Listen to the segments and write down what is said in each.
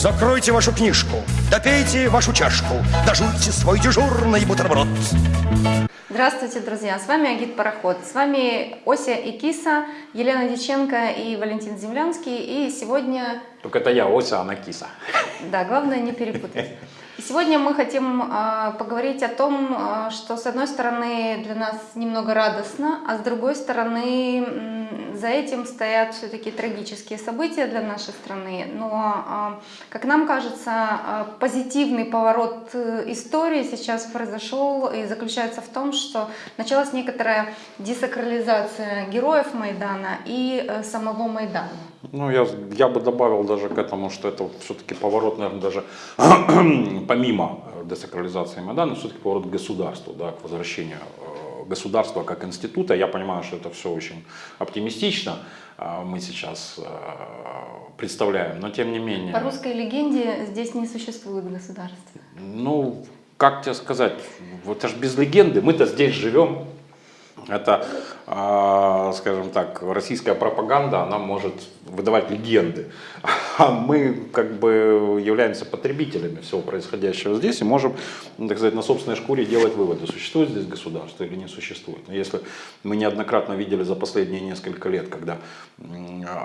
Закройте вашу книжку, допейте вашу чашку, дожуйте свой дежурный бутерброд. Здравствуйте, друзья! С вами Агит Пароход. С вами Ося и Киса, Елена Диченко и Валентин Землянский. И сегодня... Только это я, Ося, а она Киса. Да, главное не перепутать. И сегодня мы хотим э, поговорить о том, э, что с одной стороны для нас немного радостно, а с другой стороны э, за этим стоят все-таки трагические события для нашей страны. Но, э, как нам кажется, э, позитивный поворот истории сейчас произошел и заключается в том, что началась некоторая десакрализация героев Майдана и э, самого Майдана. Ну, я, я бы добавил даже к этому, что это все-таки поворот, наверное, даже помимо э, десакрализации Майдана, все-таки поворот к государству, да, к возвращению э, государства как института. Я понимаю, что это все очень оптимистично э, мы сейчас представляем, но тем не менее... По русской легенде здесь не существует государства. Ну, как тебе сказать, это же без легенды, мы-то здесь живем, это, а, скажем так, российская пропаганда, она может выдавать легенды. А мы как бы являемся потребителями всего происходящего здесь и можем, так сказать, на собственной шкуре делать выводы, существует здесь государство или не существует. Но если мы неоднократно видели за последние несколько лет, когда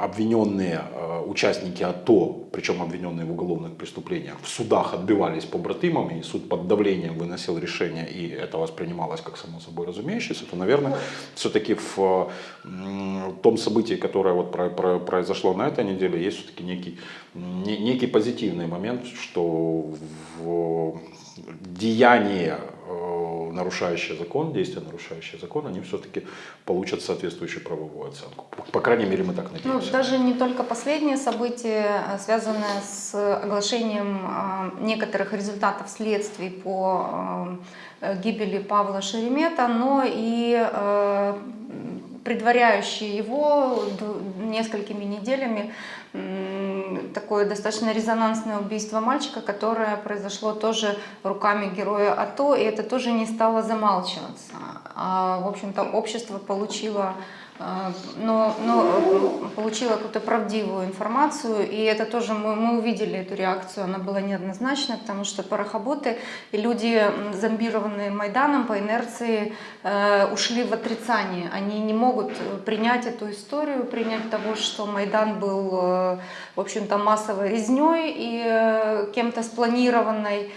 обвиненные а, участники АТО, причем обвиненные в уголовных преступлениях, в судах отбивались по братымам, и суд под давлением выносил решение, и это воспринималось как само собой разумеющееся, то, наверное, все-таки в том событии, которое вот произошло на этой неделе, есть все-таки некий, некий позитивный момент, что в деяние э, нарушающие закон, действия нарушающие закон, они все-таки получат соответствующую правовую оценку. По крайней мере, мы так ну, надеемся. Ну, даже не только последние события, а связанные с оглашением а, некоторых результатов следствий по гибели Павла Шеремета, но и предваряющие его несколькими неделями такое достаточно резонансное убийство мальчика, которое произошло тоже руками героя АТО, и это тоже не стало замалчиваться. А, в общем-то, общество получило но, но э, получила какую-то правдивую информацию, и это тоже мы, мы увидели эту реакцию, она была неоднозначна, потому что порохоботы и люди, зомбированные Майданом по инерции, э, ушли в отрицание. Они не могут принять эту историю, принять того, что Майдан был, э, в общем-то, массовой резней и э, кем-то спланированной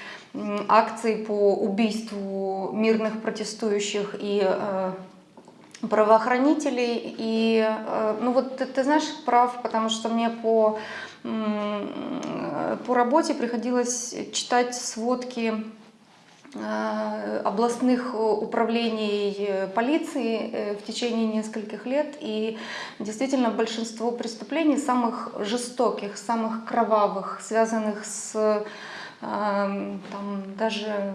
акцией по убийству мирных протестующих и э, правоохранителей. И, э, ну вот ты, ты знаешь, прав, потому что мне по, по работе приходилось читать сводки э, областных управлений полиции в течение нескольких лет. И действительно большинство преступлений, самых жестоких, самых кровавых, связанных с э, там, даже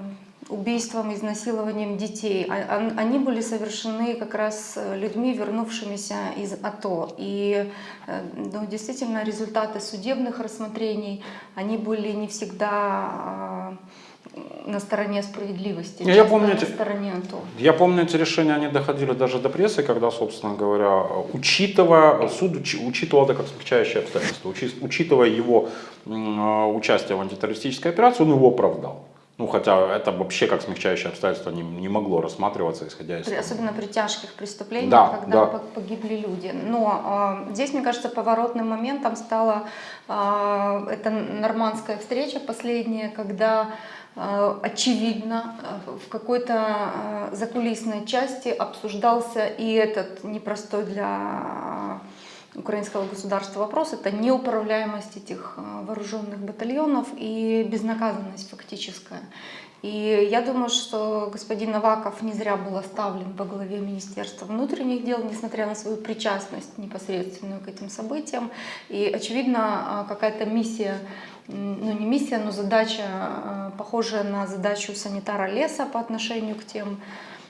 убийством, изнасилованием детей. А, они были совершены как раз э, людьми, вернувшимися из АТО. И э, ну, действительно результаты судебных рассмотрений, они были не всегда а, на стороне справедливости, я помню, на стороне АТО. Я помню, эти решения, они доходили даже до прессы, когда, собственно говоря, учитывая, суд учитывал это как смягчающее обстоятельство, учитывая его а, участие в антитеррористической операции, он его оправдал. Ну, хотя это вообще как смягчающее обстоятельство не, не могло рассматриваться, исходя из... Особенно при тяжких преступлениях, да, когда да. погибли люди. Но э, здесь, мне кажется, поворотным моментом стала э, эта нормандская встреча последняя, когда э, очевидно в какой-то э, закулисной части обсуждался и этот непростой для украинского государства вопрос, это неуправляемость этих э, вооруженных батальонов и безнаказанность фактическая. И я думаю, что господин Наваков не зря был оставлен во главе Министерства внутренних дел, несмотря на свою причастность непосредственную к этим событиям. И, очевидно, э, какая-то миссия, ну не миссия, но задача, э, похожая на задачу санитара леса по отношению к тем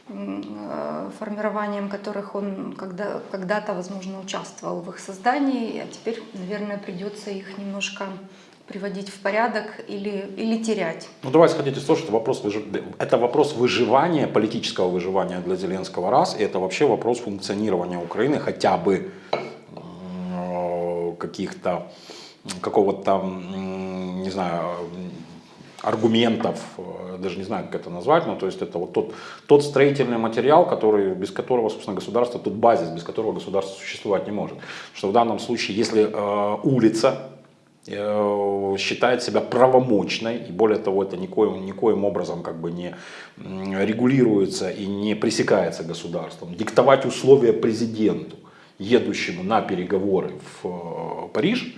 формированием которых он когда-то, когда возможно, участвовал в их создании, а теперь, наверное, придется их немножко приводить в порядок или, или терять. Ну давайте сходите из того, что вопрос, это вопрос выживания, политического выживания для Зеленского раз, и это вообще вопрос функционирования Украины хотя бы каких-то какого-то не знаю, аргументов, э, даже не знаю, как это назвать, но то есть это вот тот, тот строительный материал, который, без которого, собственно, государство, тот базис, без которого государство существовать не может. Что в данном случае, если э, улица э, считает себя правомочной, и более того, это никоим, никоим образом как бы не регулируется и не пресекается государством, диктовать условия президенту, едущему на переговоры в э, Париж,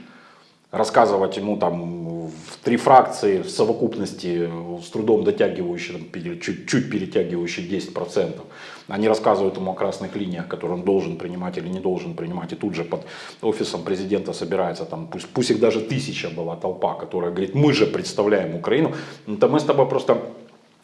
рассказывать ему там в три фракции в совокупности с трудом дотягивающие, чуть-чуть перетягивающие 10%. Они рассказывают ему о красных линиях, которые он должен принимать или не должен принимать. И тут же под офисом президента собирается, там, пусть, пусть их даже тысяча была толпа, которая говорит, мы же представляем Украину. Это мы с тобой просто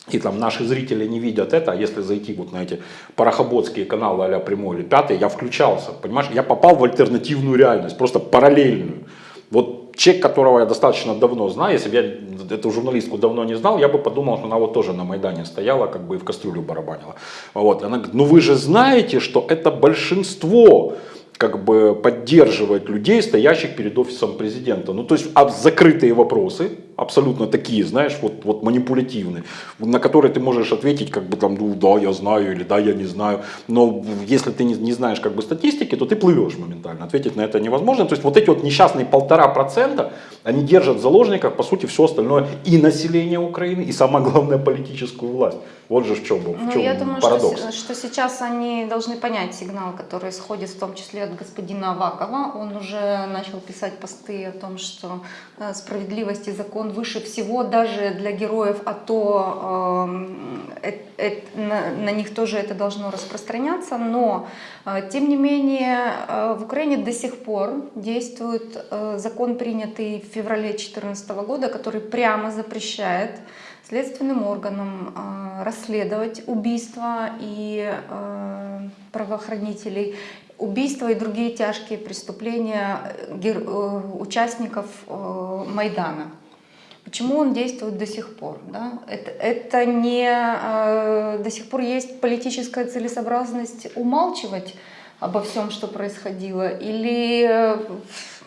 и там наши зрители не видят это, а если зайти вот на эти парохоботские каналы а прямой или пятый, я включался, понимаешь, я попал в альтернативную реальность, просто параллельную. Вот человек, которого я достаточно давно знаю, если бы я эту журналистку давно не знал, я бы подумал, что она вот тоже на Майдане стояла, как бы и в кастрюлю барабанила. Вот. Она говорит, ну вы же знаете, что это большинство как бы поддерживает людей, стоящих перед офисом президента. Ну, то есть а закрытые вопросы, абсолютно такие, знаешь, вот, вот манипулятивные, на которые ты можешь ответить, как бы там, ну да, я знаю, или да, я не знаю. Но если ты не, не знаешь как бы статистики, то ты плывешь моментально. Ответить на это невозможно. То есть вот эти вот несчастные полтора процента, они держат в заложниках, по сути, все остальное и население Украины, и самое главное, политическую власть. Вот же в чем, в ну, чем я думаю, парадокс. Что, что сейчас они должны понять сигнал, который исходит в том числе от господина Авакова. Он уже начал писать посты о том, что э, справедливость и закон выше всего даже для героев АТО. Э, э, на, на них тоже это должно распространяться. Но, э, тем не менее, э, в Украине до сих пор действует э, закон, принятый в феврале 2014 года, который прямо запрещает следственным органам э, расследовать убийства и э, правоохранителей, убийства и другие тяжкие преступления э, участников Майдана. Почему он действует до сих пор? Да? Это, это не до сих пор есть политическая целесообразность умалчивать обо всем, что происходило, или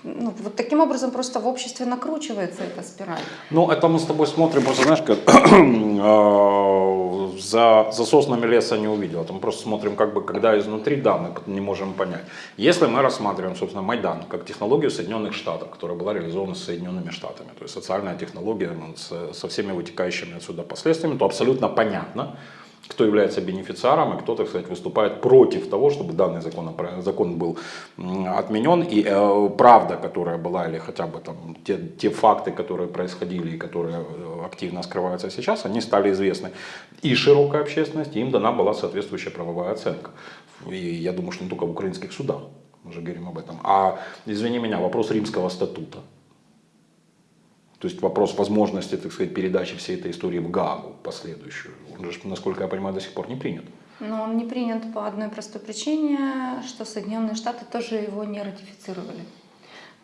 ну, вот таким образом просто в обществе накручивается эта спираль. Ну, это мы с тобой смотрим, просто знаешь, как а, за, за соснами леса не увидел. Там просто смотрим, как бы, когда изнутри, да, мы не можем понять. Если мы рассматриваем, собственно, Майдан как технологию Соединенных Штатов, которая была реализована Соединенными Штатами, то есть социальная технология ну, со всеми вытекающими отсюда последствиями, то абсолютно понятно, кто является бенефициаром и кто, так сказать, выступает против того, чтобы данный закон, закон был отменен. И э, правда, которая была, или хотя бы там те, те факты, которые происходили и которые э, активно скрываются сейчас, они стали известны и широкой общественности, им дана была соответствующая правовая оценка. И я думаю, что не только в украинских судах, мы же говорим об этом. А, извини меня, вопрос римского статута. То есть вопрос возможности, так сказать, передачи всей этой истории в Гаагу последующую, он же, насколько я понимаю, до сих пор не принят. Но он не принят по одной простой причине, что Соединенные Штаты тоже его не ратифицировали.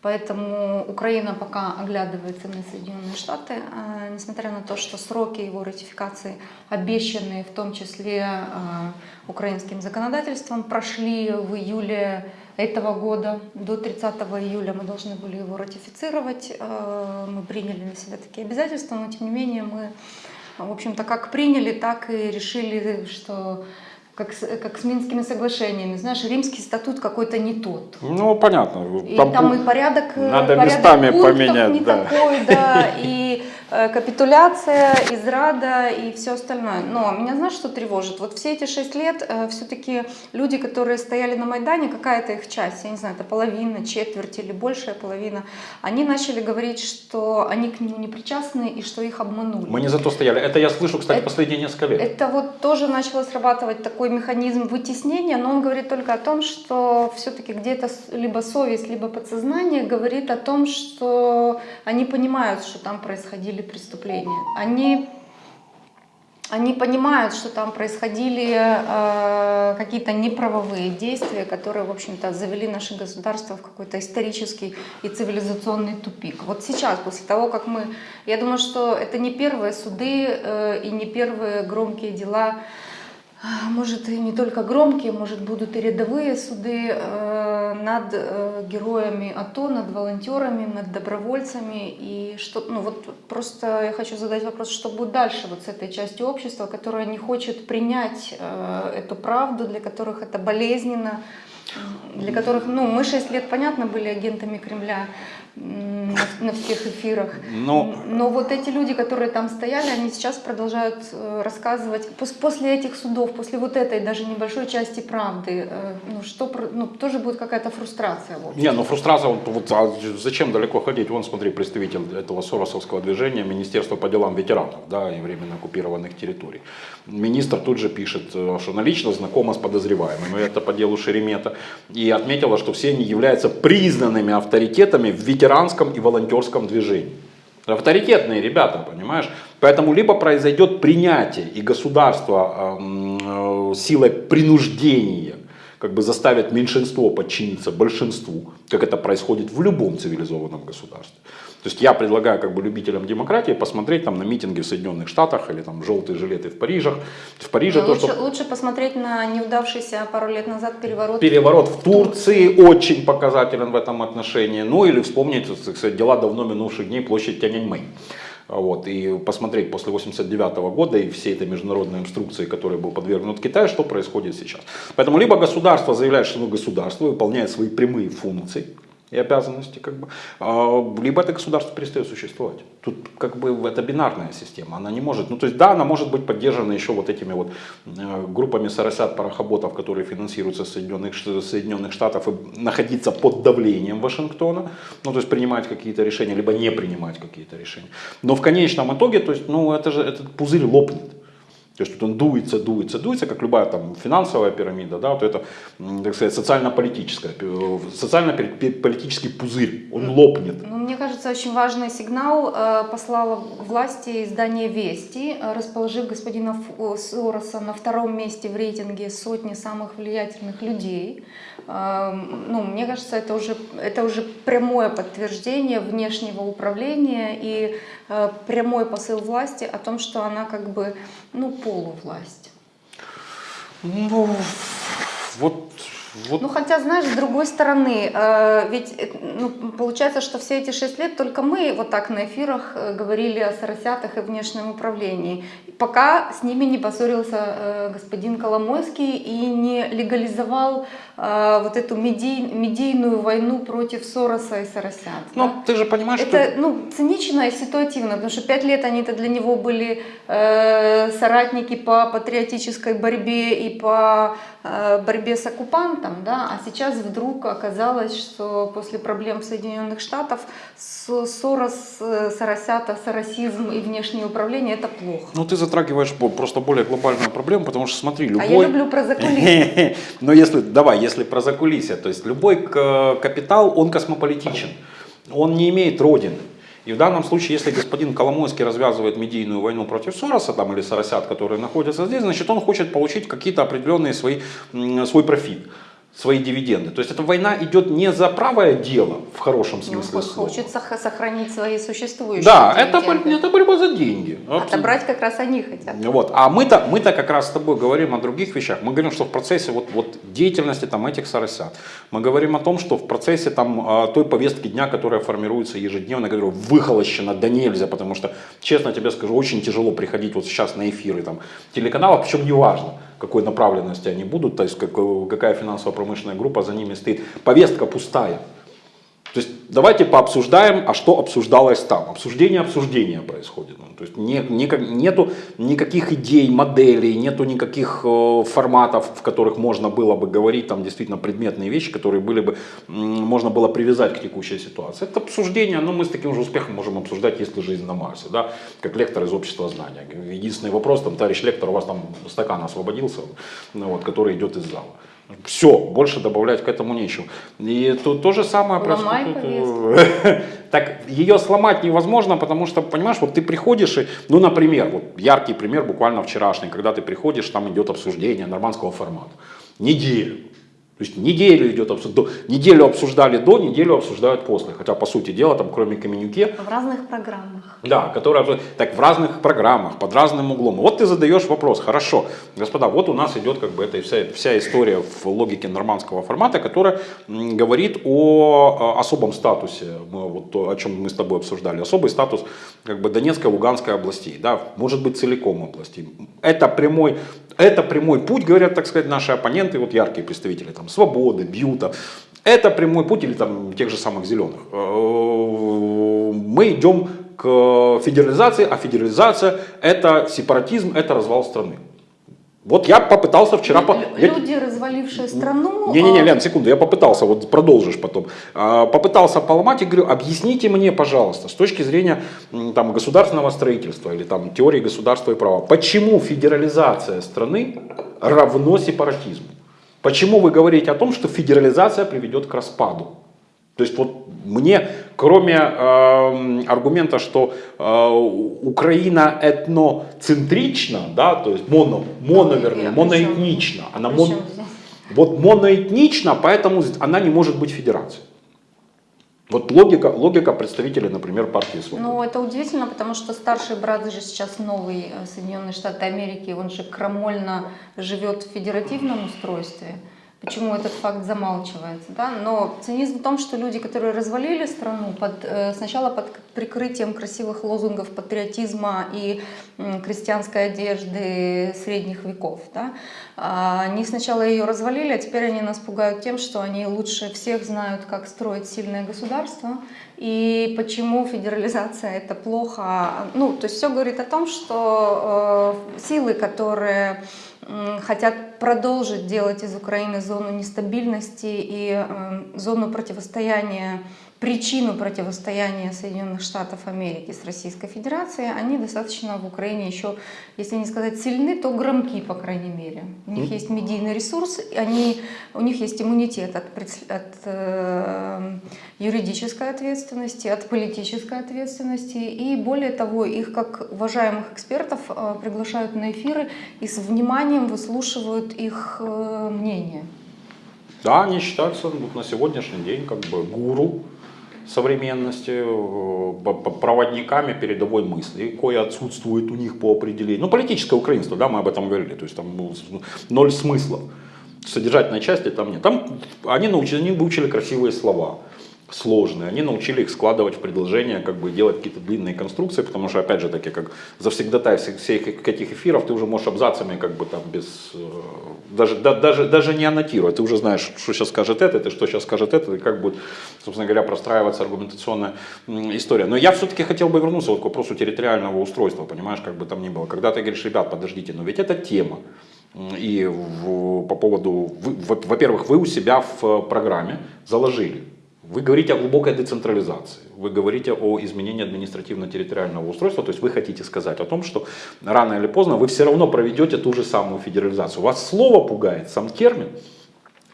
Поэтому Украина пока оглядывается на Соединенные Штаты, а, несмотря на то, что сроки его ратификации, обещанные в том числе а, украинским законодательством, прошли в июле этого года. До 30 июля мы должны были его ратифицировать. Э, мы приняли на себя такие обязательства, но тем не менее мы, в общем-то, как приняли, так и решили, что как с, как с Минскими соглашениями. Знаешь, римский статут какой-то не тот. Ну, понятно. И там, там и порядок, э, надо порядок местами поменять, не да. такой, да, и капитуляция, израда и все остальное. Но меня знаешь, что тревожит? Вот все эти шесть лет э, все-таки люди, которые стояли на Майдане, какая-то их часть, я не знаю, это половина, четверть или большая половина, они начали говорить, что они к нему не причастны и что их обманули. Мы не за то стояли. Это я слышу, кстати, это, последние несколько лет. Это вот тоже начало срабатывать такой механизм вытеснения, но он говорит только о том, что все-таки где-то либо совесть, либо подсознание говорит о том, что они понимают, что там происходили совершили преступления. Они, они понимают, что там происходили э, какие-то неправовые действия, которые, в общем-то, завели наше государство в какой-то исторический и цивилизационный тупик. Вот сейчас, после того, как мы... Я думаю, что это не первые суды э, и не первые громкие дела может и не только громкие, может будут и рядовые суды э, над э, героями АТО, над волонтерами, над добровольцами. И что, ну вот просто я хочу задать вопрос, что будет дальше вот с этой частью общества, которая не хочет принять э, эту правду, для которых это болезненно, для которых, ну, мы 6 лет, понятно, были агентами Кремля, на всех эфирах. Но... Но вот эти люди, которые там стояли, они сейчас продолжают э, рассказывать, после этих судов, после вот этой даже небольшой части правды, э, ну что, ну тоже будет какая-то фрустрация. Не, ну фрустрация, вот, вот а зачем далеко ходить? Вон, смотри, представитель этого Соросовского движения, Министерство по делам ветеранов, да, и временно оккупированных территорий. Министр тут же пишет, э, что она лично знакома с подозреваемым, это по делу Шеремета, и отметила, что все они являются признанными авторитетами в ветеранском и волонтерском движении. Авторитетные ребята, понимаешь? Поэтому либо произойдет принятие и государство э, силой принуждения как бы заставит меньшинство подчиниться большинству, как это происходит в любом цивилизованном государстве. То есть я предлагаю как бы любителям демократии посмотреть там на митинги в Соединенных Штатах или там желтые жилеты в Париже. В Париже лучше, то, что... лучше посмотреть на неудавшийся пару лет назад переворот. Переворот в Турции, Турции очень показателен в этом отношении. Ну или вспомнить, кстати, дела давно минувших дней площадь Тяньаньмэнь. Вот, и посмотреть после 89 года и всей этой международной инструкции, которой был подвергнут Китай, что происходит сейчас. Поэтому либо государство заявляет, что оно государство выполняет свои прямые функции, и обязанности, как бы, а, либо это государство перестает существовать. Тут как бы это бинарная система, она не может, ну то есть да, она может быть поддержана еще вот этими вот э, группами соросят, парохоботов, которые финансируются Соединенных, Соединенных Штатов и находиться под давлением Вашингтона, ну то есть принимать какие-то решения, либо не принимать какие-то решения. Но в конечном итоге, то есть, ну это же, этот пузырь лопнет. То есть тут он дуется, дуется, дуется, как любая там финансовая пирамида, да, вот это, так сказать, социально-политическая, социально-политический пузырь, он лопнет. Ну, мне кажется, очень важный сигнал э, послала власти издание «Вести», э, расположив господина Сороса на втором месте в рейтинге сотни самых влиятельных людей. Э, ну, мне кажется, это уже, это уже прямое подтверждение внешнего управления и Э, прямой посыл власти о том, что она как бы, ну, полувласть. Ну, вот вот. Ну, хотя, знаешь, с другой стороны, э, ведь э, ну, получается, что все эти шесть лет только мы вот так на эфирах э, говорили о соросятах и внешнем управлении, пока с ними не поссорился э, господин Коломойский и не легализовал э, вот эту медий, медийную войну против Сороса и соросят. Ну, да? ты же понимаешь, Это, что... ну, цинично и ситуативно, потому что пять лет они-то для него были э, соратники по патриотической борьбе и по Э, борьбе с оккупантом, да, а сейчас вдруг оказалось, что после проблем Соединенных Штатов Сорос, Соросята, соросизм и внешнее управление – это плохо. Ну, ты затрагиваешь просто более глобальную проблему, потому что, смотри, любой... А я люблю про закулисье. Но если, давай, если про закулисье, то есть любой капитал, он космополитичен, он не имеет родины. И в данном случае, если господин Коломойский развязывает медийную войну против Сороса там, или Соросят, которые находятся здесь, значит он хочет получить какие-то определенные свои, свой профит свои дивиденды. То есть эта война идет не за правое дело в хорошем смысле ну, слова. Хочется сохранить свои существующие Да, это, это борьба за деньги. Отобрать как раз они хотят. Вот. А мы-то мы -то как раз с тобой говорим о других вещах. Мы говорим, что в процессе вот, вот деятельности там, этих соросят. Мы говорим о том, что в процессе там, а, той повестки дня, которая формируется ежедневно, которая выхолощена да нельзя, потому что, честно тебе скажу, очень тяжело приходить вот сейчас на эфиры там, телеканалов, причем не важно какой направленности они будут, то есть какая финансово-промышленная группа за ними стоит. Повестка пустая. То есть давайте пообсуждаем, а что обсуждалось там. Обсуждение обсуждения происходит. Ну, то есть не, не, нету никаких идей, моделей, нету никаких э, форматов, в которых можно было бы говорить там действительно предметные вещи, которые были бы, можно было привязать к текущей ситуации. Это обсуждение, но ну, мы с таким же успехом можем обсуждать, если жизнь на Марсе, да, как лектор из общества знания. Единственный вопрос, там, товарищ лектор, у вас там стакан освободился, ну, вот, который идет из зала. Все, больше добавлять к этому нечего. И тут то же самое происходит. Так ее сломать невозможно, потому что, понимаешь, вот ты приходишь и, ну, например, вот яркий пример буквально вчерашний, когда ты приходишь, там идет обсуждение нормандского формата. Неделю. То есть неделю идет обсуждение, неделю обсуждали до, неделю обсуждают после. Хотя, по сути дела, там, кроме коммюнике... В разных программах. Да, которые, так, в разных программах, под разным углом. Вот ты задаешь вопрос, хорошо, господа, вот у нас идет как бы эта вся, вся история в логике нормандского формата, которая говорит о особом статусе, вот то, о чем мы с тобой обсуждали, особый статус как бы Донецкой, Луганской областей, да, может быть целиком областей. Это прямой это прямой путь, говорят, так сказать, наши оппоненты, вот яркие представители там, Свободы, Бьюта. Это прямой путь или там тех же самых зеленых. Э, мы идем к федерализации, а федерализация это сепаратизм, это развал страны. Вот я попытался вчера... Люди, я... развалившие страну... Не-не-не, а Лен, секунду, я попытался, вот продолжишь потом. А, попытался поломать и говорю, объясните мне, пожалуйста, с точки зрения там, государственного строительства или там, теории государства и права, почему федерализация страны равно сепаратизму? Почему вы говорите о том, что федерализация приведет к распаду? То есть вот мне, кроме э, аргумента, что э, Украина этноцентрична, да, то есть моно, моно вернее, моноэтнична, она мон, вот моноэтнична, поэтому она не может быть федерацией. Вот логика, логика представителей, например, партии Свободы. Ну, это удивительно, потому что старший брат же сейчас новый э, Соединенные Штаты Америки, он же крамольно живет в федеративном устройстве почему этот факт замалчивается. Да? Но цинизм в том, что люди, которые развалили страну под, э, сначала под прикрытием красивых лозунгов патриотизма и крестьянской одежды средних веков, да? А, они сначала ее развалили, а теперь они нас пугают тем, что они лучше всех знают, как строить сильное государство, и почему федерализация это плохо. Ну, то есть все говорит о том, что э, силы, которые хотят продолжить делать из Украины зону нестабильности и э, зону противостояния, причину противостояния Соединенных Штатов Америки с Российской Федерацией, они достаточно в Украине еще, если не сказать сильны, то громки, по крайней мере. У них есть медийный ресурс, они, у них есть иммунитет от, от э, юридической ответственности, от политической ответственности. И более того, их как уважаемых экспертов э, приглашают на эфиры и с вниманием выслушивают их э, мнение. Да, они считаются вот, на сегодняшний день как бы гуру современности, э, проводниками передовой мысли, кое отсутствует у них по определению. Ну, политическое украинство, да, мы об этом говорили, то есть там ноль смыслов. Содержательной части там нет. Там они, научили, они выучили красивые слова сложные. Они научили их складывать в предложения, как бы делать какие-то длинные конструкции, потому что, опять же таки, как завсегдатай всех, всех этих эфиров, ты уже можешь абзацами, как бы там без, э, даже, да, даже, даже не аннотируя, ты уже знаешь, что сейчас скажет это, ты что сейчас скажет это, и как будет, собственно говоря, простраиваться аргументационная история. Но я все-таки хотел бы вернуться вот к вопросу территориального устройства, понимаешь, как бы там ни было. Когда ты говоришь, ребят, подождите, но ведь это тема. И в, по поводу, во-первых, вы у себя в программе заложили вы говорите о глубокой децентрализации, вы говорите о изменении административно-территориального устройства, то есть вы хотите сказать о том, что рано или поздно вы все равно проведете ту же самую федерализацию. Вас слово пугает, сам термин,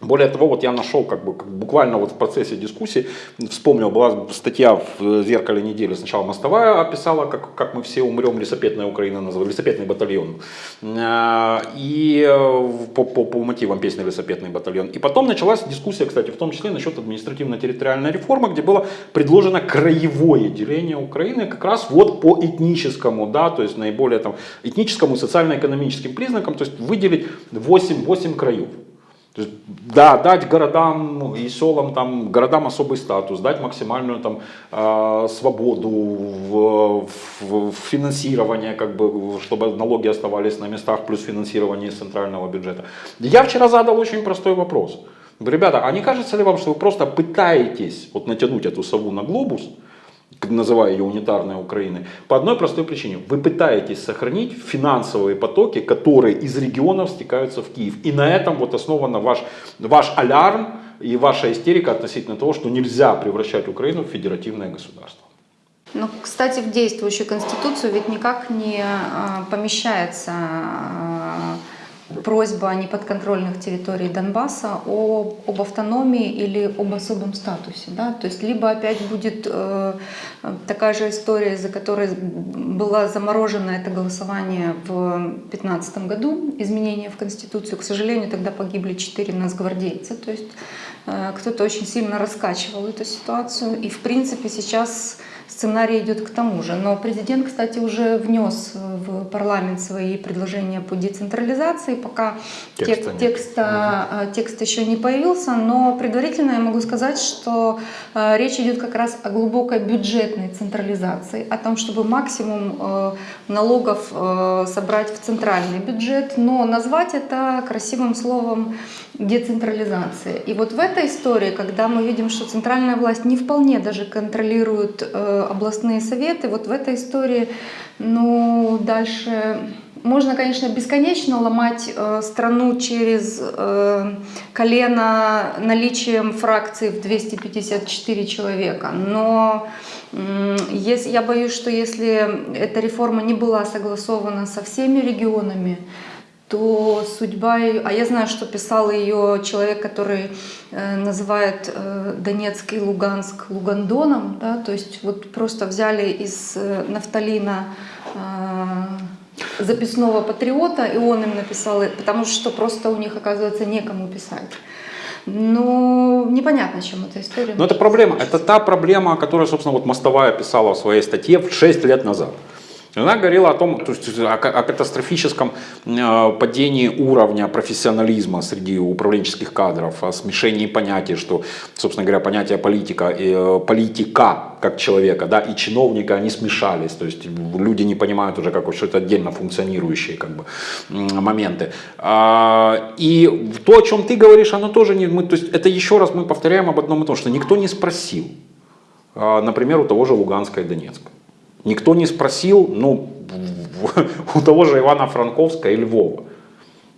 более того, вот я нашел как бы буквально вот в процессе дискуссии, вспомнил, была статья в «Зеркале недели», сначала Мостовая описала, как, как мы все умрем, лесопетная Украина назвала, лесопетный батальон, э, и э, по, по, по мотивам песни «Лесопетный батальон». И потом началась дискуссия, кстати, в том числе насчет административно-территориальной реформы, где было предложено краевое деление Украины как раз вот по этническому, да, то есть наиболее там этническому, социально-экономическим признакам, то есть выделить 8, 8 краев. Да, дать городам и селам, там, городам особый статус, дать максимальную там, э, свободу в, в, в финансировании, как бы, чтобы налоги оставались на местах, плюс финансирование из центрального бюджета. Я вчера задал очень простой вопрос. Ребята, а не кажется ли вам, что вы просто пытаетесь вот, натянуть эту сову на глобус, называя ее унитарной Украиной, по одной простой причине. Вы пытаетесь сохранить финансовые потоки, которые из регионов стекаются в Киев. И на этом вот основан ваш, ваш алярм и ваша истерика относительно того, что нельзя превращать Украину в федеративное государство. Ну, кстати, в действующую конституцию ведь никак не а, помещается а, просьба неподконтрольных территорий Донбасса о, об автономии или об особом статусе. Да? То есть либо опять будет э, такая же история, из-за которой было заморожено это голосование в 2015 году, изменения в Конституцию. К сожалению, тогда погибли четыре нацгвардейца. То есть кто-то очень сильно раскачивал эту ситуацию. И в принципе сейчас сценарий идет к тому же. Но президент, кстати, уже внес в парламент свои предложения по децентрализации, пока текста, тек, текста, угу. текст еще не появился, но предварительно я могу сказать, что э, речь идет как раз о глубокой бюджетной централизации, о том, чтобы максимум э, налогов э, собрать в центральный бюджет, но назвать это красивым словом децентрализация. И вот в этой истории, когда мы видим, что центральная власть не вполне даже контролирует э, областные советы, вот в этой истории, ну, дальше можно, конечно, бесконечно ломать э, страну через э, колено наличием фракции в 254 человека, но э, я боюсь, что если эта реформа не была согласована со всеми регионами, то судьба ее... А я знаю, что писал ее человек, который э, называет э, Донецк и Луганск Лугандоном, да, то есть вот просто взяли из э, нафталина э, записного патриота, и он им написал, потому что просто у них, оказывается, некому писать. Но непонятно, чем эта история. Но это проблема, это та проблема, которую, собственно, вот Мостовая писала в своей статье в 6 лет назад. Она говорила о том, то есть, о, катастрофическом э, падении уровня профессионализма среди управленческих кадров, о смешении понятий, что, собственно говоря, понятие политика, э, политика как человека да, и чиновника, они смешались. То есть люди не понимают уже, как что это отдельно функционирующие как бы, моменты. А, и то, о чем ты говоришь, оно тоже не... Мы, то есть это еще раз мы повторяем об одном и том, что никто не спросил, а, например, у того же Луганска и Донецка. Никто не спросил, ну, у того же Ивана Франковска и Львова.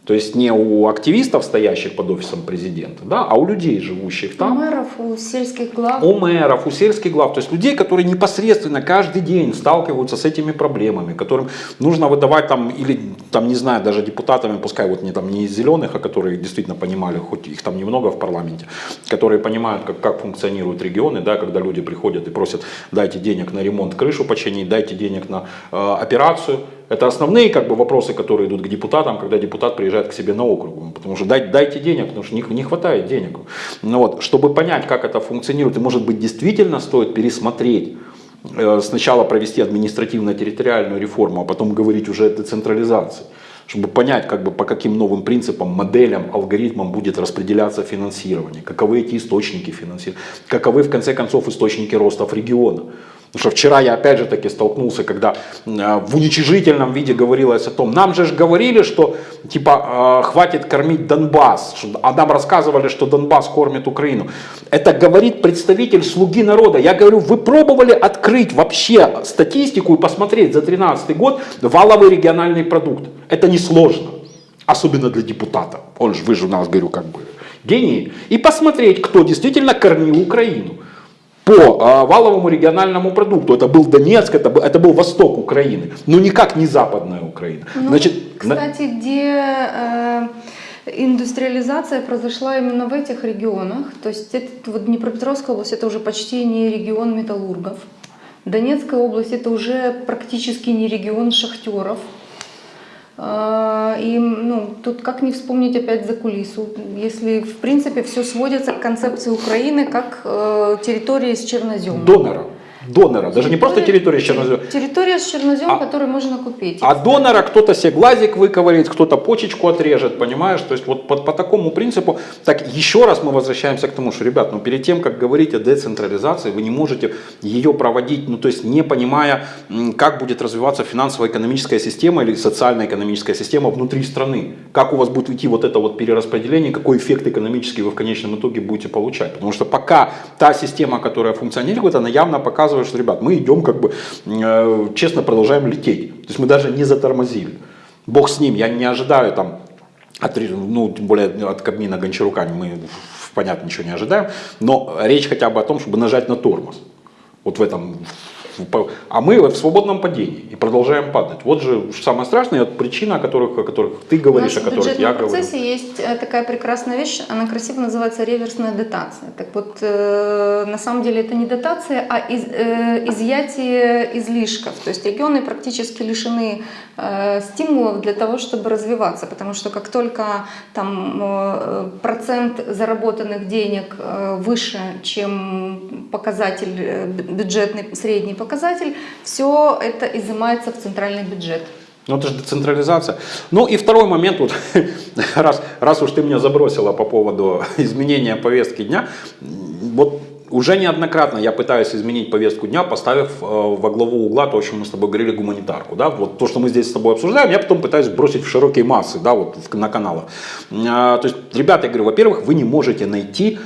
То есть не у активистов, стоящих под офисом президента, да, а у людей, живущих там. У мэров, у сельских глав. У мэров, у сельских глав. То есть людей, которые непосредственно каждый день сталкиваются с этими проблемами, которым нужно выдавать там, или там, не знаю, даже депутатами, пускай вот не, там, не из зеленых, а которые действительно понимали, хоть их там немного в парламенте, которые понимают, как, как функционируют регионы, да, когда люди приходят и просят, дайте денег на ремонт крышу починить, дайте денег на э, операцию, это основные как бы, вопросы, которые идут к депутатам, когда депутат приезжает к себе на округ. Потому что дайте, дайте денег, потому что не, не хватает денег. Ну, вот, чтобы понять, как это функционирует, и может быть действительно стоит пересмотреть э, сначала провести административно-территориальную реформу, а потом говорить уже о децентрализации чтобы понять, как бы, по каким новым принципам, моделям, алгоритмам будет распределяться финансирование, каковы эти источники финансирования, каковы в конце концов источники роста в региона. Потому что вчера я опять же таки столкнулся, когда э, в уничижительном виде говорилось о том, нам же ж говорили, что типа э, хватит кормить Донбасс, а нам рассказывали, что Донбасс кормит Украину. Это говорит представитель слуги народа. Я говорю, вы пробовали открыть вообще статистику и посмотреть за 2013 год валовый региональный продукт. Это несложно, особенно для депутата. Он же, вы же у нас, говорю, как бы гении. И посмотреть, кто действительно кормил Украину по а, валовому региональному продукту. Это был Донецк, это, был, это был восток Украины, но никак не западная Украина. Ну, Значит, кстати, на... где э, индустриализация произошла именно в этих регионах, то есть это, вот Днепропетровская область это уже почти не регион металлургов, Донецкая область это уже практически не регион шахтеров, и ну, тут как не вспомнить опять за кулису, если в принципе все сводится к концепции Украины как э, территории с черноземом. Донора донора, даже не просто территория с черноземом. Территория с черноземом, а, которую можно купить. А донора кто-то себе глазик выковырит, кто-то почечку отрежет, понимаешь? То есть вот по, по такому принципу, так еще раз мы возвращаемся к тому, что, ребят, ну перед тем, как говорить о децентрализации, вы не можете ее проводить, ну то есть не понимая, как будет развиваться финансово-экономическая система или социально-экономическая система внутри страны. Как у вас будет идти вот это вот перераспределение, какой эффект экономический вы в конечном итоге будете получать. Потому что пока та система, которая функционирует, она явно показывает, показывает, что, ребят, мы идем как бы, э, честно продолжаем лететь. То есть мы даже не затормозили. Бог с ним, я не ожидаю там, от, ну, тем более от Кабмина Гончарука мы, понятно, ничего не ожидаем, но речь хотя бы о том, чтобы нажать на тормоз. Вот в этом а мы в свободном падении и продолжаем падать. Вот же самое страшное, причина, о которых, о которых ты говоришь, о которых я говорю. В процессе есть э, такая прекрасная вещь, она красиво называется реверсная дотация. Так вот, э, на самом деле это не дотация, а из, э, изъятие излишков. То есть регионы практически лишены стимулов для того, чтобы развиваться, потому что как только там процент заработанных денег выше, чем показатель бюджетный средний показатель, все это изымается в центральный бюджет. Ну, это же децентрализация. Ну и второй момент, вот, раз, раз уж ты меня забросила по поводу изменения повестки дня, вот уже неоднократно я пытаюсь изменить повестку дня, поставив э, во главу угла то, о чем мы с тобой говорили, гуманитарку. Да? Вот то, что мы здесь с тобой обсуждаем, я потом пытаюсь бросить в широкие массы, да, вот на каналах. А, то есть, ребята, я говорю, во-первых, вы не можете найти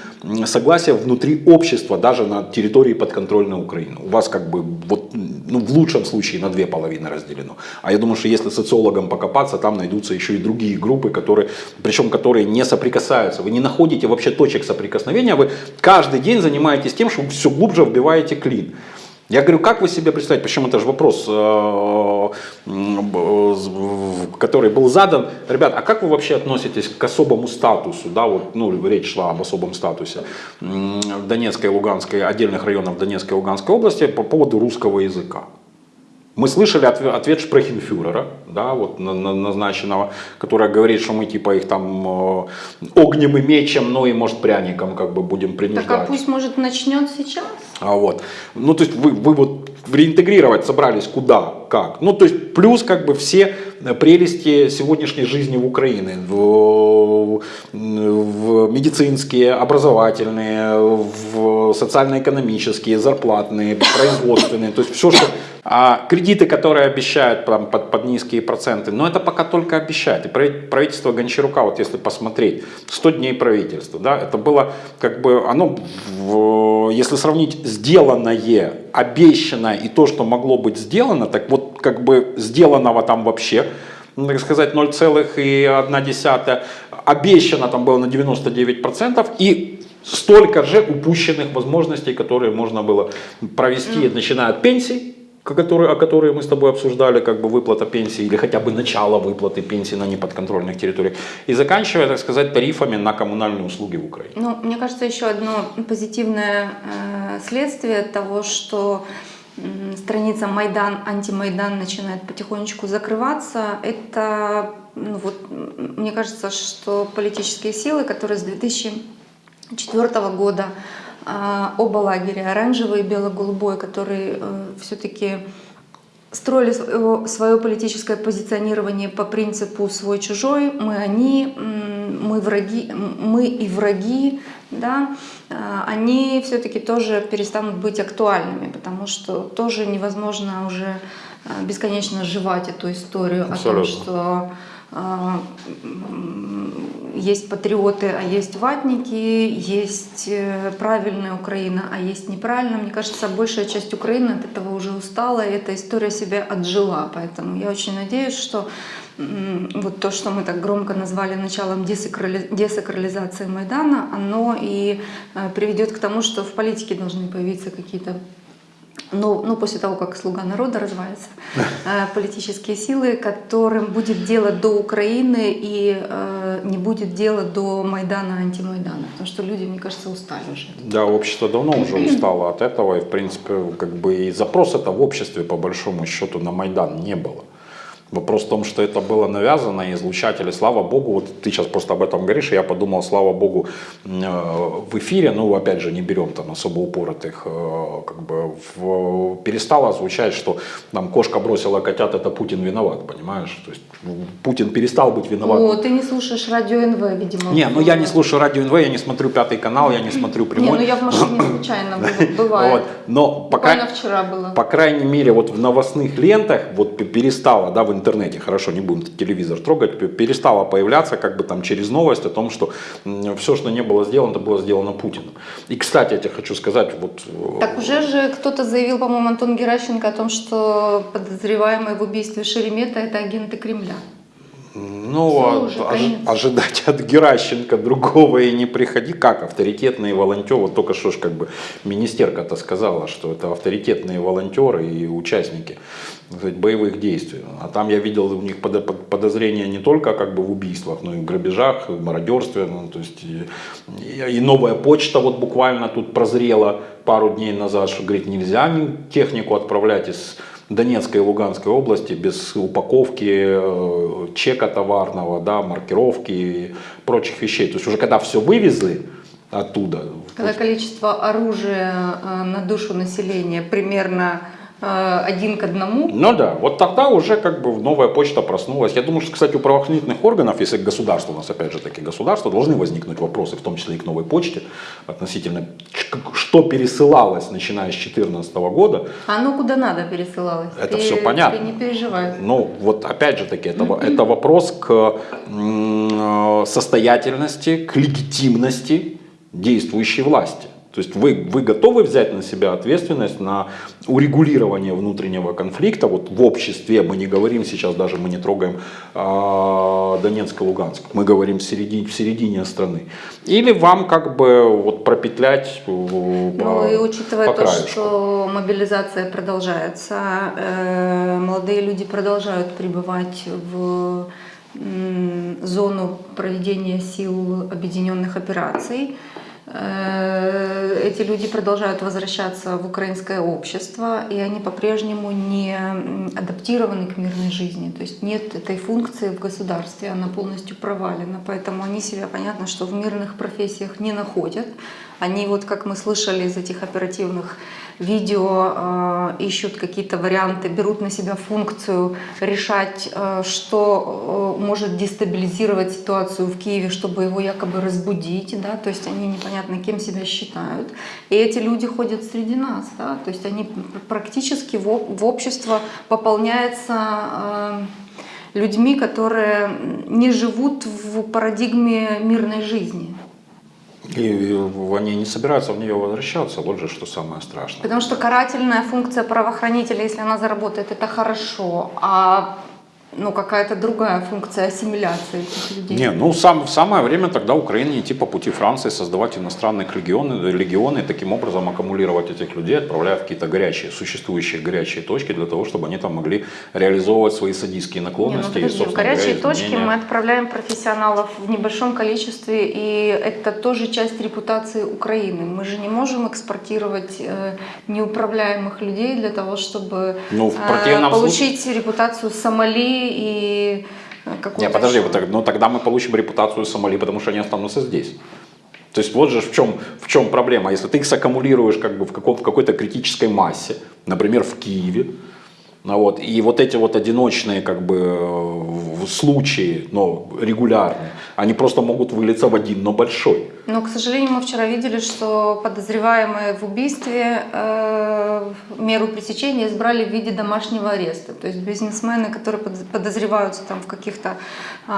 согласие внутри общества, даже на территории подконтрольной Украины. У вас как бы вот, ну, в лучшем случае на две половины разделено. А я думаю, что если социологам покопаться, там найдутся еще и другие группы, которые, причем которые не соприкасаются. Вы не находите вообще точек соприкосновения, вы каждый день занимаетесь тем, что все глубже вбиваете клин. Я говорю, как вы себе представляете, причем это же вопрос, э, который был задан, ребят, а как вы вообще относитесь к особому статусу, да, вот, ну, речь шла об особом статусе Донецкой и Луганской, отдельных районов Донецкой и Луганской области по поводу русского языка? Мы слышали ответ, Шпрехенфюрера, да, вот назначенного, который говорит, что мы типа их там э, огнем и мечем, ну и может пряником как бы будем принуждать. Так а пусть может начнет сейчас? А вот, ну то есть вы, вы вот реинтегрировать собрались куда, как. Ну то есть плюс как бы все прелести сегодняшней жизни в Украине, в, в медицинские, образовательные, в социально-экономические, зарплатные, производственные, то есть все, что а кредиты, которые обещают там, под, под низкие проценты, но это пока только обещают. И правительство Гончарука, вот если посмотреть, 100 дней правительства, да, это было как бы, оно, в, если сравнить сделанное, обещанное и то, что могло быть сделано, так вот как бы сделанного там вообще, ну, так сказать, 0,1, обещано там было на 99%, и столько же упущенных возможностей, которые можно было провести, начиная от пенсий, которые, о которой мы с тобой обсуждали, как бы выплата пенсии или хотя бы начало выплаты пенсии на неподконтрольных территориях, и заканчивая, так сказать, тарифами на коммунальные услуги в Украине. Ну, мне кажется, еще одно позитивное э, следствие того, что э, страница Майдан, антимайдан начинает потихонечку закрываться, это, ну, вот, мне кажется, что политические силы, которые с 2004 года оба лагеря, оранжевый и бело-голубой, которые э, все-таки строили свое политическое позиционирование по принципу свой-чужой, мы они, мы, враги, мы и враги, да, а, они все-таки тоже перестанут быть актуальными, потому что тоже невозможно уже а, бесконечно жевать эту историю Абсолютно. о том, что есть патриоты, а есть ватники, есть э, правильная Украина, а есть неправильная. Мне кажется, большая часть Украины от этого уже устала, и эта история себя отжила. Поэтому я очень надеюсь, что вот то, что мы так громко назвали началом десакрализации Майдана, оно и э, приведет к тому, что в политике должны появиться какие-то ну, ну, после того, как «Слуга народа» развалится, э, политические силы, которым будет дело до Украины и э, не будет дела до Майдана, антимайдана. Потому что люди, мне кажется, устали уже. Да, общество давно уже устало от этого. И, в принципе, как бы и запрос это в обществе, по большому счету, на Майдан не было. Вопрос в том, что это было навязано, и излучатели, слава богу, вот ты сейчас просто об этом говоришь, и я подумал, слава богу, э, в эфире, ну, опять же, не берем там особо упоротых, э, как бы в, перестало звучать, что там кошка бросила котят, это Путин виноват, понимаешь? То есть Путин перестал быть виноват. О, ты не слушаешь радио НВ, видимо. Не, ну я не слушаю радио НВ, я не смотрю пятый канал, я не смотрю прямой. Не, ну я в машине случайно бывает. Вот. Но пока, вчера было. По крайней мере, вот в новостных лентах вот перестало, да, в интернете, хорошо, не будем телевизор трогать, перестало появляться как бы там через новость о том, что все, что не было сделано, это было сделано Путиным. И, кстати, я тебе хочу сказать, вот... Э, так уже же кто-то заявил, по-моему, Антон Геращенко о том, что подозреваемый в убийстве Шеремета это агенты Кремля. Ну, от, ож, ожидать от Геращенко другого и не приходи. Как авторитетные волонтеры, вот только что ж как бы министерка-то сказала, что это авторитетные волонтеры и участники сказать, боевых действий. А там я видел у них подозрения не только как бы в убийствах, но и в грабежах, и в мародерстве. Ну, то есть и, и новая почта вот буквально тут прозрела пару дней назад, что говорит, нельзя технику отправлять из Донецкой и Луганской области без упаковки, э, чека товарного, да, маркировки и прочих вещей. То есть уже когда все вывезли оттуда. Когда количество оружия э, на душу населения примерно один к одному. Ну да, вот тогда уже как бы новая почта проснулась. Я думаю, что, кстати, у правоохранительных органов, если государство, у нас опять же таки государство, должны возникнуть вопросы, в том числе и к новой почте, относительно, что пересылалось, начиная с 2014 года. А ну куда надо пересылалось? Это ты, все понятно. Не переживай. Ну вот опять же таки, это, это вопрос к состоятельности, к легитимности действующей власти. То есть вы, вы готовы взять на себя ответственность на урегулирование внутреннего конфликта? Вот в обществе, мы не говорим сейчас даже, мы не трогаем э, Донецк и Луганск, мы говорим в середине, в середине страны. Или вам как бы вот пропетлять э, по, Ну и учитывая по то, что мобилизация продолжается, э, молодые люди продолжают пребывать в зону проведения сил объединенных операций, Э, эти люди продолжают возвращаться в украинское общество, и они по-прежнему не адаптированы к мирной жизни. То есть нет этой функции в государстве, она полностью провалена. Поэтому они себя, понятно, что в мирных профессиях не находят. Они, вот как мы слышали из этих оперативных видео, э, ищут какие-то варианты, берут на себя функцию решать, э, что э, может дестабилизировать ситуацию в Киеве, чтобы его якобы разбудить, да, то есть они непонятно кем себя считают. И эти люди ходят среди нас, да, то есть они практически в, общество пополняется людьми, которые не живут в парадигме мирной жизни. И они не собираются в нее возвращаться, вот же что самое страшное. Потому что карательная функция правоохранителя, если она заработает, это хорошо. А ну, какая-то другая функция ассимиляции этих людей. Не, ну сам, в самое время тогда Украине идти по пути Франции, создавать иностранные легионы, легионы и таким образом аккумулировать этих людей, отправляя в какие-то горячие, существующие горячие точки для того, чтобы они там могли реализовывать свои садистские наклонности. Не, ну, подожди, и, в горячие точки мы отправляем профессионалов в небольшом количестве, и это тоже часть репутации Украины. Мы же не можем экспортировать э, неуправляемых людей для того, чтобы ну, э, получить случае... репутацию Сомали и э, какой-то... Не, подожди, вот, ну тогда мы получим репутацию Сомали, потому что они останутся здесь. То есть вот же в чем, в чем проблема. Если ты их саккумулируешь как бы в, каком, в какой-то критической массе, например, в Киеве, ну, вот, и вот эти вот одиночные как бы э, случаи, но регулярные, они просто могут вылиться в один, но большой. Но, к сожалению, мы вчера видели, что подозреваемые в убийстве э, меру пресечения избрали в виде домашнего ареста. То есть бизнесмены, которые подозреваются там в каких-то э,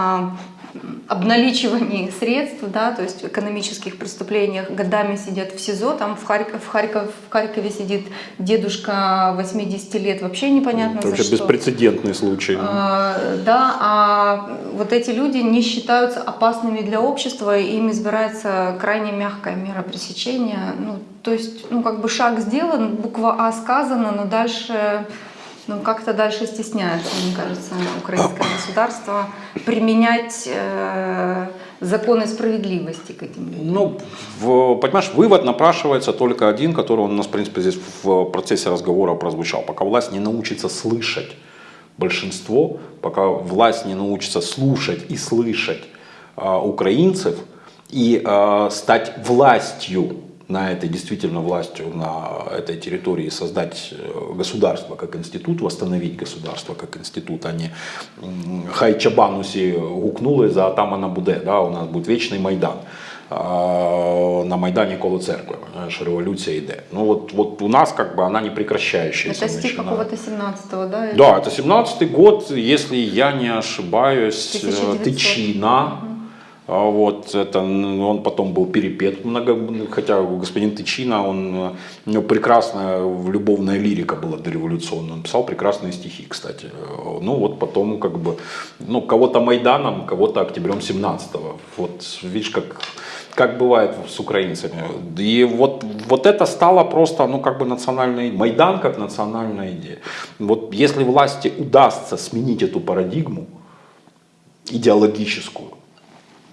обналичивании средств, да, то есть экономических преступлениях, годами сидят в СИЗО, там в, Харьков, в, Харьков, в Харькове сидит дедушка 80 лет, вообще непонятно Это за вообще что. беспрецедентный случай. А, да, а вот эти люди не считаются опасными для общества, и им избирается крайне мягкая мера пресечения. Ну, то есть, ну, как бы шаг сделан, буква А сказана, но дальше ну, как-то дальше стесняется, мне кажется, украинское государство применять э, законы справедливости к этим людям. Ну, понимаешь, вывод напрашивается только один, который у нас, в принципе, здесь в процессе разговора прозвучал. Пока власть не научится слышать большинство, пока власть не научится слушать и слышать э, украинцев и э, стать властью на этой действительно властью на этой территории создать э, государство как институт, восстановить государство как институт, а не хай Чабанусі гукнули за атамана Буде, да, у нас будет вечный Майдан. на Майдане коло церкви, знаешь, революция идет. Ну вот, вот у нас как бы она не прекращающаяся. Это стих какого-то 17-го, да? Да, это 17-й год, если я не ошибаюсь, 1900. Тычина. Угу А вот это, он потом был перепет, много, хотя господин Тычина, он, у него прекрасная любовная лирика была дореволюционная, он писал прекрасные стихи, кстати. Ну вот потом как бы, ну кого-то Майданом, кого-то октябрем 17-го. Вот видишь, как как бывает с украинцами. И вот, вот это стало просто, ну, как бы национальный, Майдан как национальная идея. Вот если власти удастся сменить эту парадигму идеологическую,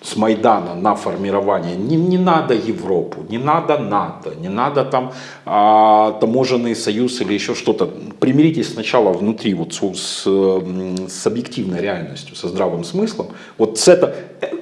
с Майдана на формирование. Не, не надо Европу, не надо НАТО, не надо там а, таможенный союз или еще что-то. Примиритесь сначала внутри вот с, с, с объективной реальностью, со здравым смыслом. Вот с, это,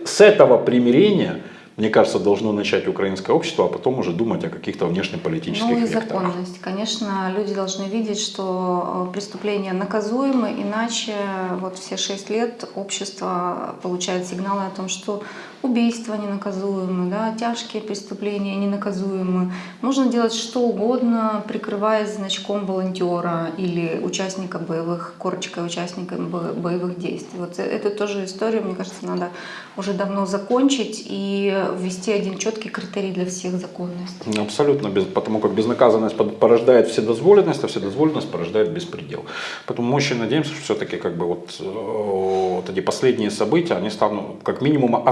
с этого примирения мне кажется, должно начать украинское общество, а потом уже думать о каких-то внешнеполитических Ну и векторах. законность. Конечно, люди должны видеть, что э, преступления наказуемы, иначе вот все шесть лет общество получает сигналы о том, что убийства ненаказуемы, да, тяжкие преступления ненаказуемы. Можно делать что угодно, прикрываясь значком волонтера или участника боевых, корочкой участника боевых действий. Вот эту тоже историю, мне кажется, надо уже давно закончить и ввести один четкий критерий для всех законности. Абсолютно, без, потому как безнаказанность порождает вседозволенность, а вседозволенность порождает беспредел. Поэтому мы очень надеемся, что все-таки как бы вот, э, вот эти последние события, они станут как минимум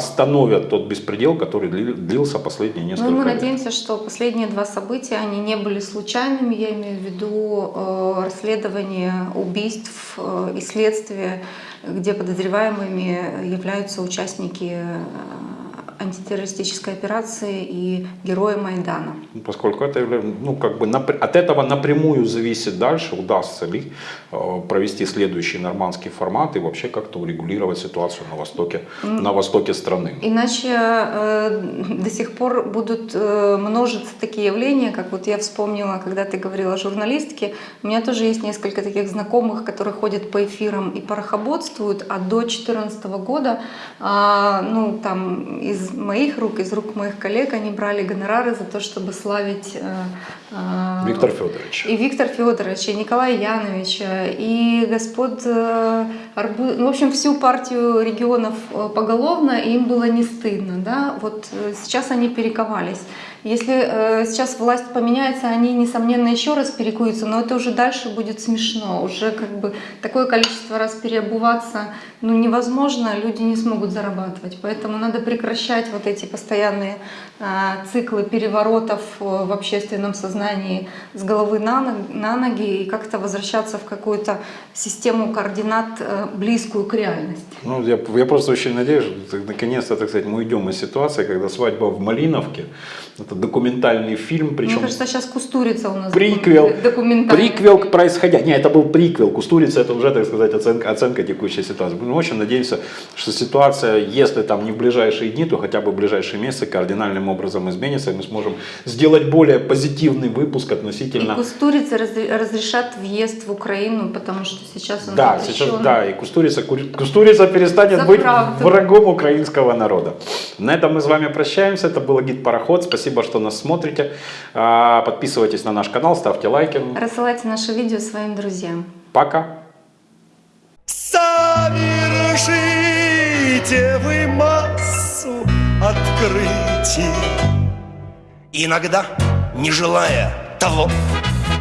остановят тот беспредел, который длился последние ну, несколько лет. Ну мы надеемся, что последние два события, они не были случайными, я имею в виду э, расследование убийств э, и следствие, где подозреваемыми являются участники э, антитеррористической операции и герои Майдана. Ну, поскольку это ну, как бы от этого напрямую зависит дальше, удастся ли э, провести следующий нормандский формат и вообще как-то урегулировать ситуацию на востоке, на востоке страны. Иначе э, до сих пор будут э, множиться такие явления, как вот я вспомнила, когда ты говорила о журналистке, у меня тоже есть несколько таких знакомых, которые ходят по эфирам и порохоботствуют, а до 2014 года, э, ну там из моих рук, из рук моих коллег они брали гонорары за то, чтобы славить э, э, Виктор Федорович. И Виктор Федорович, и Николая Яновича, и господ э, Арбу... ну, в общем, всю партию регионов поголовно, и им было не стыдно. Да? Вот сейчас они перековались. Если э, сейчас власть поменяется, они, несомненно, еще раз перекуются, но это уже дальше будет смешно. Уже как бы такое количество раз переобуваться ну, невозможно, люди не смогут зарабатывать. Поэтому надо прекращать вот эти постоянные э, циклы переворотов в общественном сознании с головы на, на ноги и как-то возвращаться в какую-то систему координат, э, близкую к реальности. Ну, я, я просто очень надеюсь, наконец-то, так сказать, мы уйдем из ситуации, когда свадьба в Малиновке, это документальный фильм, причем... Мне кажется, сейчас Кустурица у нас приквел, документальный. Приквел к происходящему. Нет, это был приквел. Кустурица это уже, так сказать, оценка, оценка текущей ситуации. Мы очень надеемся, что ситуация, если там не в ближайшие дни, то хотя бы в ближайшие месяцы кардинальным образом изменится, и мы сможем сделать более позитивный выпуск относительно... И Кустурица разрешат въезд в Украину, потому что сейчас он Да, сейчас, да, и Кустурица, Кустурица перестанет быть врагом украинского народа. На этом мы с вами прощаемся. Это был гид Пароход. Спасибо Спасибо, что нас смотрите. А, подписывайтесь на наш канал, ставьте лайки. Рассылайте наше видео своим друзьям. Пока. Совершите вы массу открытий, Иногда, не желая того,